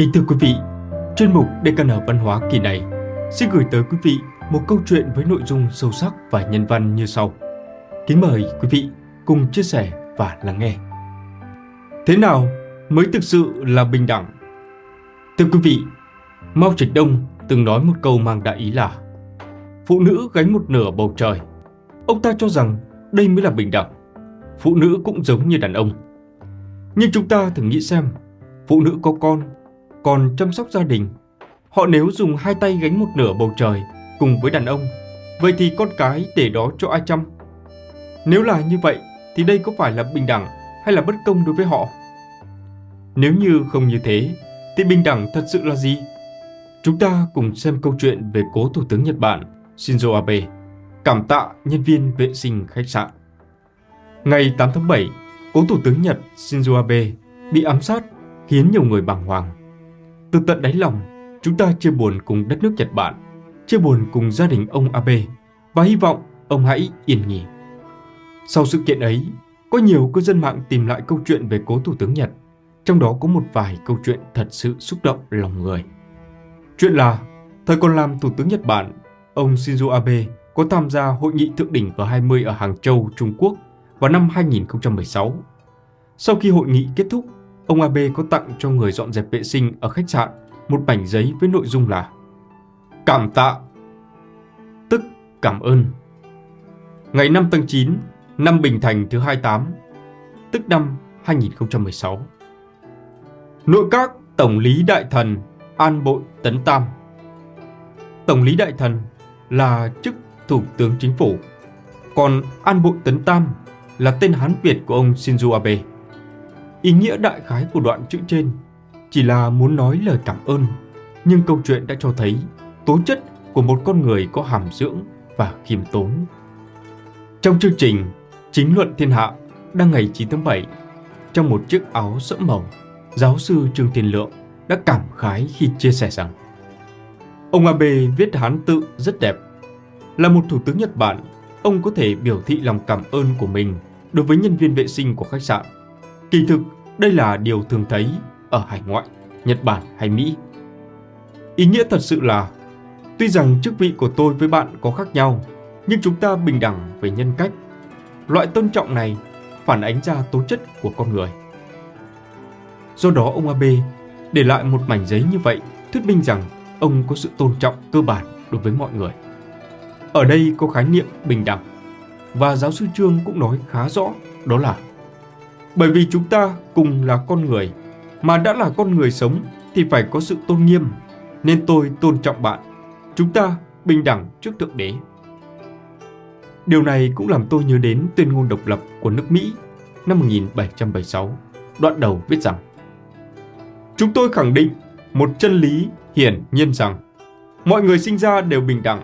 Kính thưa quý vị, chuyên mục DKN Văn hóa kỳ này xin gửi tới quý vị một câu chuyện với nội dung sâu sắc và nhân văn như sau. Kính mời quý vị cùng chia sẻ và lắng nghe. Thế nào mới thực sự là bình đẳng? Thưa quý vị, Mao Trạch Đông từng nói một câu mang đại ý là Phụ nữ gánh một nửa bầu trời. Ông ta cho rằng đây mới là bình đẳng. Phụ nữ cũng giống như đàn ông. Nhưng chúng ta thử nghĩ xem, phụ nữ có con, còn chăm sóc gia đình. Họ nếu dùng hai tay gánh một nửa bầu trời cùng với đàn ông, vậy thì con cái để đó cho ai chăm? Nếu là như vậy, thì đây có phải là bình đẳng hay là bất công đối với họ? Nếu như không như thế, thì bình đẳng thật sự là gì? Chúng ta cùng xem câu chuyện về cố Thủ tướng Nhật Bản Shinzo Abe, cảm tạ nhân viên vệ sinh khách sạn. Ngày 8 tháng 7, cố Thủ tướng Nhật Shinzo Abe bị ám sát khiến nhiều người bàng hoàng. Từ tận đáy lòng, chúng ta chia buồn cùng đất nước Nhật Bản, chia buồn cùng gia đình ông Abe và hy vọng ông hãy yên nghỉ. Sau sự kiện ấy, có nhiều cư dân mạng tìm lại câu chuyện về cố Thủ tướng Nhật, trong đó có một vài câu chuyện thật sự xúc động lòng người. Chuyện là, thời còn làm Thủ tướng Nhật Bản, ông Shinzo Abe có tham gia hội nghị thượng đỉnh G20 ở Hàng Châu, Trung Quốc vào năm 2016. Sau khi hội nghị kết thúc, ông Abe có tặng cho người dọn dẹp vệ sinh ở khách sạn một mảnh giấy với nội dung là Cảm tạ, tức cảm ơn. Ngày 5 tháng 9, năm Bình Thành thứ 28, tức năm 2016. Nội các Tổng lý Đại Thần An Bội Tấn Tam Tổng lý Đại Thần là chức Thủ tướng Chính phủ, còn An Bội Tấn Tam là tên Hán Việt của ông Shinzo Abe. Ý nghĩa đại khái của đoạn chữ trên chỉ là muốn nói lời cảm ơn, nhưng câu chuyện đã cho thấy tố chất của một con người có hàm dưỡng và khiêm tốn. Trong chương trình Chính luận thiên hạ đăng ngày 9 tháng 7, trong một chiếc áo sẫm màu, giáo sư Trương Thiên Lượng đã cảm khái khi chia sẻ rằng Ông Abe viết Hán tự rất đẹp. Là một thủ tướng Nhật Bản, ông có thể biểu thị lòng cảm ơn của mình đối với nhân viên vệ sinh của khách sạn. Kỳ thực, đây là điều thường thấy ở hải ngoại, Nhật Bản hay Mỹ. Ý nghĩa thật sự là, tuy rằng chức vị của tôi với bạn có khác nhau, nhưng chúng ta bình đẳng về nhân cách. Loại tôn trọng này phản ánh ra tố chất của con người. Do đó ông Abe để lại một mảnh giấy như vậy thuyết minh rằng ông có sự tôn trọng cơ bản đối với mọi người. Ở đây có khái niệm bình đẳng và giáo sư Trương cũng nói khá rõ đó là bởi vì chúng ta cùng là con người mà đã là con người sống thì phải có sự tôn nghiêm nên tôi tôn trọng bạn. Chúng ta bình đẳng trước Thượng Đế. Điều này cũng làm tôi nhớ đến tuyên ngôn độc lập của nước Mỹ năm 1776, đoạn đầu viết rằng Chúng tôi khẳng định một chân lý hiển nhiên rằng mọi người sinh ra đều bình đẳng,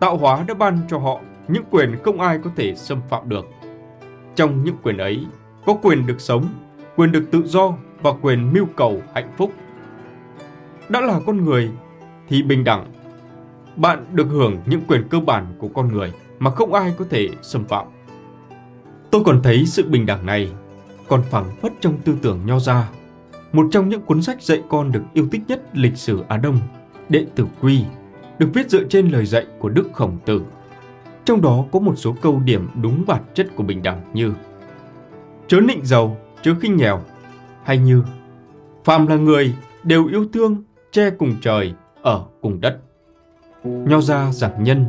tạo hóa đã ban cho họ những quyền không ai có thể xâm phạm được. Trong những quyền ấy có quyền được sống, quyền được tự do và quyền mưu cầu hạnh phúc. Đã là con người thì bình đẳng. Bạn được hưởng những quyền cơ bản của con người mà không ai có thể xâm phạm. Tôi còn thấy sự bình đẳng này còn phẳng phất trong tư tưởng nho gia một trong những cuốn sách dạy con được yêu thích nhất lịch sử Á Đông, Đệ Tử Quy, được viết dựa trên lời dạy của Đức Khổng Tử. Trong đó có một số câu điểm đúng bản chất của bình đẳng như Chớ nịnh giàu, chớ khinh nghèo, hay như Phàm là người đều yêu thương, che cùng trời, ở cùng đất. Nho ra giảng nhân,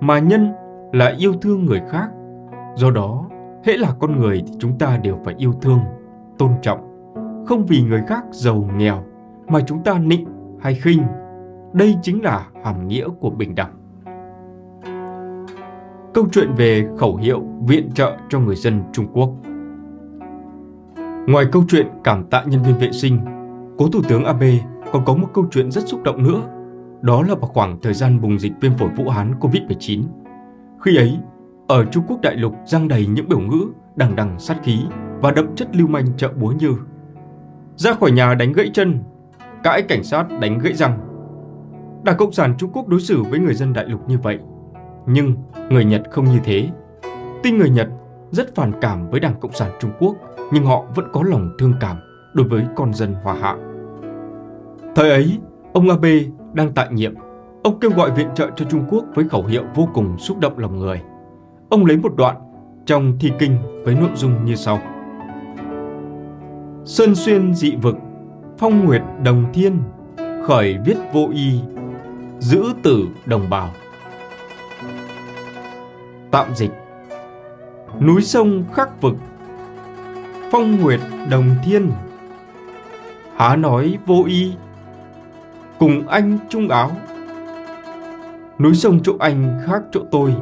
mà nhân là yêu thương người khác. Do đó, hễ là con người thì chúng ta đều phải yêu thương, tôn trọng không vì người khác giàu nghèo mà chúng ta nịnh hay khinh. Đây chính là hàm nghĩa của bình đẳng. Câu chuyện về khẩu hiệu viện trợ cho người dân Trung Quốc Ngoài câu chuyện cảm tạ nhân viên vệ sinh, cố Thủ tướng Abe còn có một câu chuyện rất xúc động nữa. Đó là vào khoảng thời gian bùng dịch viêm phổi Vũ Hán COVID-19. Khi ấy, ở Trung Quốc đại lục giăng đầy những biểu ngữ đằng đằng sát khí và đậm chất lưu manh chợ búa như ra khỏi nhà đánh gãy chân, cãi cảnh sát đánh gãy răng. Đảng Cộng sản Trung Quốc đối xử với người dân đại lục như vậy, nhưng người Nhật không như thế. tin người Nhật rất phản cảm với Đảng Cộng sản Trung Quốc, nhưng họ vẫn có lòng thương cảm đối với con dân Hoa Hạ. Thời ấy, ông Abe đang tại nhiệm. Ông kêu gọi viện trợ cho Trung Quốc với khẩu hiệu vô cùng xúc động lòng người. Ông lấy một đoạn trong thi kinh với nội dung như sau. Sơn xuyên dị vực, phong nguyệt đồng thiên, khởi viết vô y, giữ tử đồng bào. Tạm dịch Núi sông khắc vực, phong nguyệt đồng thiên, há nói vô y, cùng anh chung áo. Núi sông chỗ anh khác chỗ tôi,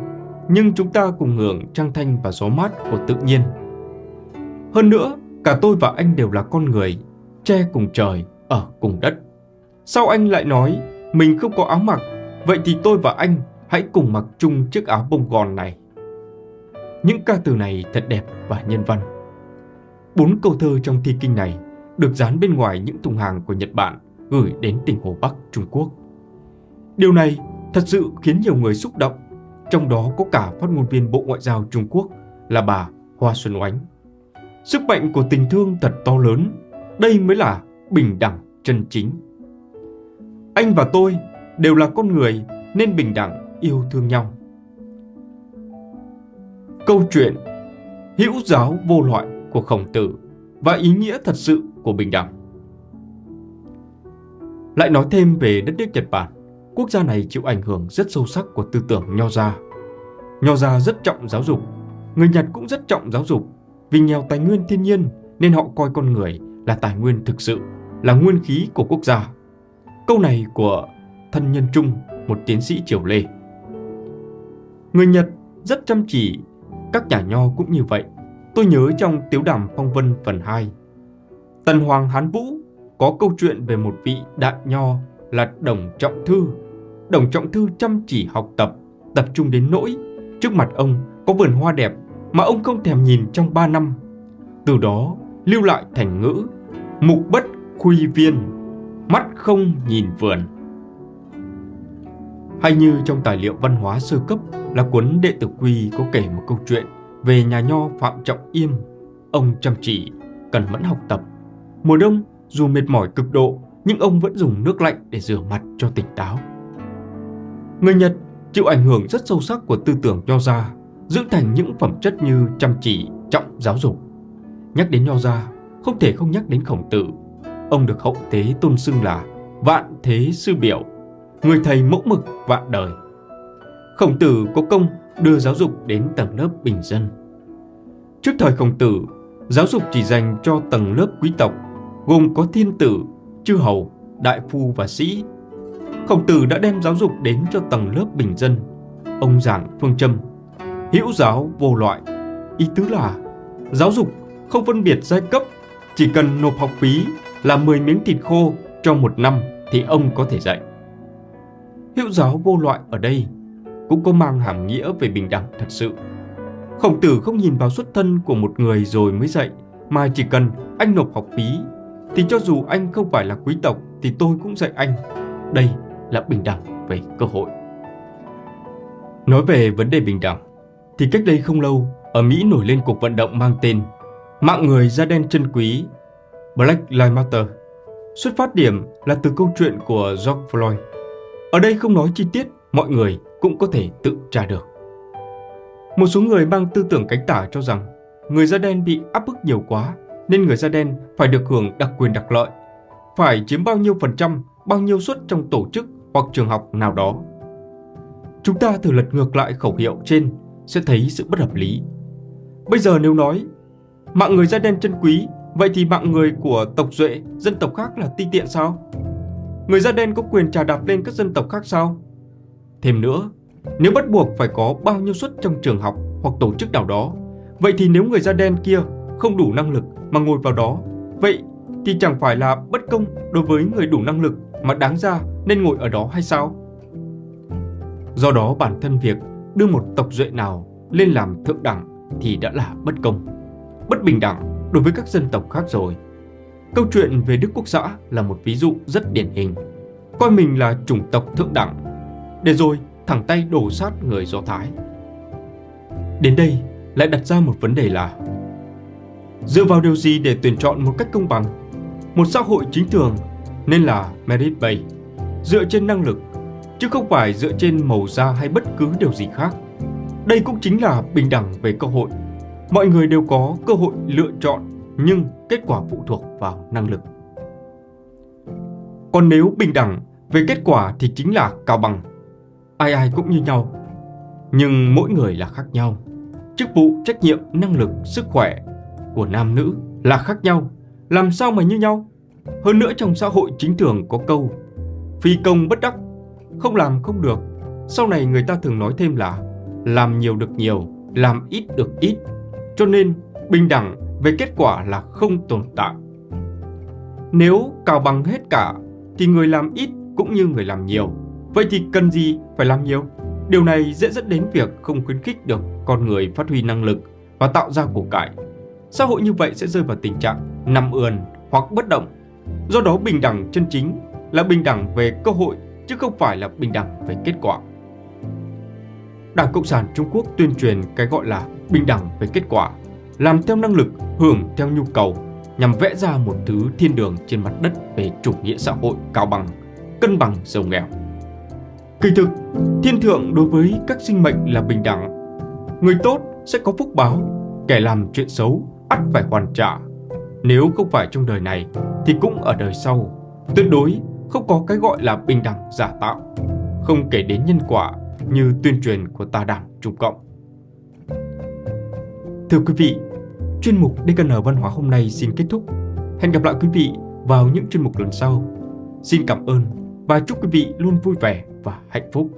nhưng chúng ta cùng hưởng trăng thanh và gió mát của tự nhiên. Hơn nữa, cả tôi và anh đều là con người, che cùng trời, ở cùng đất. sau anh lại nói mình không có áo mặc, vậy thì tôi và anh hãy cùng mặc chung chiếc áo bông gòn này. Những ca từ này thật đẹp và nhân văn. Bốn câu thơ trong thi kinh này được dán bên ngoài những thùng hàng của Nhật Bản gửi đến tỉnh Hồ Bắc, Trung Quốc. Điều này thật sự khiến nhiều người xúc động, trong đó có cả phát ngôn viên Bộ Ngoại giao Trung Quốc là bà Hoa Xuân Oánh. Sức mạnh của tình thương thật to lớn, đây mới là bình đẳng chân chính. Anh và tôi đều là con người nên bình đẳng yêu thương nhau. Câu chuyện Hữu giáo vô loại của Khổng Tử và ý nghĩa thật sự của bình đẳng. Lại nói thêm về đất nước Nhật Bản, quốc gia này chịu ảnh hưởng rất sâu sắc của tư tưởng Nho gia. Nho gia rất trọng giáo dục, người Nhật cũng rất trọng giáo dục, vì nghèo tài nguyên thiên nhiên nên họ coi con người là tài nguyên thực sự, là nguyên khí của quốc gia. Câu này của thân nhân Trung, một tiến sĩ Triều Lê. Người Nhật rất chăm chỉ, các nhà nho cũng như vậy. Tôi nhớ trong Tiếu đàm Phong Vân phần 2. Tần Hoàng Hán Vũ có câu chuyện về một vị đại nho là Đồng Trọng Thư. Đồng Trọng Thư chăm chỉ học tập, tập trung đến nỗi trước mặt ông có vườn hoa đẹp mà ông không thèm nhìn trong 3 năm. Từ đó lưu lại thành ngữ mục bất khuy viên, mắt không nhìn vườn. Hay như trong tài liệu văn hóa sơ cấp là cuốn Đệ tử Quy có kể một câu chuyện về nhà nho Phạm Trọng Yêm. Ông chăm chỉ, cần mẫn học tập. Mùa đông, dù mệt mỏi cực độ, nhưng ông vẫn dùng nước lạnh để rửa mặt cho tỉnh táo. Người Nhật chịu ảnh hưởng rất sâu sắc của tư tưởng nho gia, giữ thành những phẩm chất như chăm chỉ, trọng giáo dục. Nhắc đến nho gia, không thể không nhắc đến khổng tử. Ông được hậu tế tôn xưng là vạn thế sư biểu, người thầy mẫu mực vạn đời. Khổng tử có công đưa giáo dục đến tầng lớp bình dân. Trước thời khổng tử, giáo dục chỉ dành cho tầng lớp quý tộc, gồm có thiên tử, chư hầu, đại phu và sĩ. Khổng tử đã đem giáo dục đến cho tầng lớp bình dân. Ông giảng phương châm, hữu giáo vô loại, ý tứ là giáo dục không phân biệt giai cấp, chỉ cần nộp học phí là 10 miếng thịt khô trong một năm thì ông có thể dạy. Hữu giáo vô loại ở đây cũng có mang hàm nghĩa về bình đẳng thật sự. Khổng tử không nhìn vào xuất thân của một người rồi mới dạy, mà chỉ cần anh nộp học phí, thì cho dù anh không phải là quý tộc thì tôi cũng dạy anh. Đây là bình đẳng về cơ hội. Nói về vấn đề bình đẳng, thì cách đây không lâu, ở Mỹ nổi lên cuộc vận động mang tên Mạng người da đen chân quý, Black Lives Matter. Xuất phát điểm là từ câu chuyện của George Floyd. Ở đây không nói chi tiết, mọi người cũng có thể tự tra được. Một số người mang tư tưởng cánh tả cho rằng người da đen bị áp bức nhiều quá nên người da đen phải được hưởng đặc quyền đặc lợi, phải chiếm bao nhiêu phần trăm, bao nhiêu suất trong tổ chức hoặc trường học nào đó. Chúng ta thử lật ngược lại khẩu hiệu trên sẽ thấy sự bất hợp lý. Bây giờ nếu nói mạng người da đen chân quý, vậy thì mạng người của tộc duệ, dân tộc khác là ti tiện sao? Người da đen có quyền trà đạp lên các dân tộc khác sao? Thêm nữa, nếu bắt buộc phải có bao nhiêu suất trong trường học hoặc tổ chức nào đó, vậy thì nếu người da đen kia không đủ năng lực mà ngồi vào đó, vậy thì chẳng phải là bất công đối với người đủ năng lực mà đáng ra nên ngồi ở đó hay sao? Do đó bản thân việc đưa một tộc duệ nào lên làm thượng đẳng thì đã là bất công, bất bình đẳng đối với các dân tộc khác rồi. Câu chuyện về Đức Quốc xã là một ví dụ rất điển hình. Coi mình là chủng tộc thượng đẳng, để rồi thẳng tay đổ sát người Do Thái. Đến đây lại đặt ra một vấn đề là Dựa vào điều gì để tuyển chọn một cách công bằng? Một xã hội chính thường nên là merit based, dựa trên năng lực, chứ không phải dựa trên màu da hay bất cứ điều gì khác. Đây cũng chính là bình đẳng về cơ hội. Mọi người đều có cơ hội lựa chọn, nhưng kết quả phụ thuộc vào năng lực. Còn nếu bình đẳng về kết quả thì chính là cao bằng. Ai ai cũng như nhau. Nhưng mỗi người là khác nhau. Chức vụ, trách nhiệm, năng lực, sức khỏe của nam nữ là khác nhau. Làm sao mà như nhau? Hơn nữa trong xã hội chính thường có câu Phi công bất đắc, không làm không được. Sau này người ta thường nói thêm là làm nhiều được nhiều, làm ít được ít. Cho nên bình đẳng về kết quả là không tồn tại. Nếu cào bằng hết cả thì người làm ít cũng như người làm nhiều. Vậy thì cần gì phải làm nhiều? Điều này dễ dẫn đến việc không khuyến khích được con người phát huy năng lực và tạo ra của cải. Xã hội như vậy sẽ rơi vào tình trạng nằm ườn hoặc bất động. Do đó bình đẳng chân chính là bình đẳng về cơ hội chứ không phải là bình đẳng về kết quả. Đảng Cộng sản Trung Quốc tuyên truyền cái gọi là bình đẳng về kết quả, làm theo năng lực, hưởng theo nhu cầu, nhằm vẽ ra một thứ thiên đường trên mặt đất về chủ nghĩa xã hội cao bằng, cân bằng giàu nghèo. Kỳ thực, thiên thượng đối với các sinh mệnh là bình đẳng. Người tốt sẽ có phúc báo, kẻ làm chuyện xấu ắt phải hoàn trả. Nếu không phải trong đời này thì cũng ở đời sau. Tuyệt đối không có cái gọi là bình đẳng giả tạo. Không kể đến nhân quả như tuyên truyền của tà đảng Trung Cộng. Thưa quý vị, chuyên mục DKN Văn hóa hôm nay xin kết thúc. Hẹn gặp lại quý vị vào những chuyên mục lần sau. Xin cảm ơn và chúc quý vị luôn vui vẻ và hạnh phúc.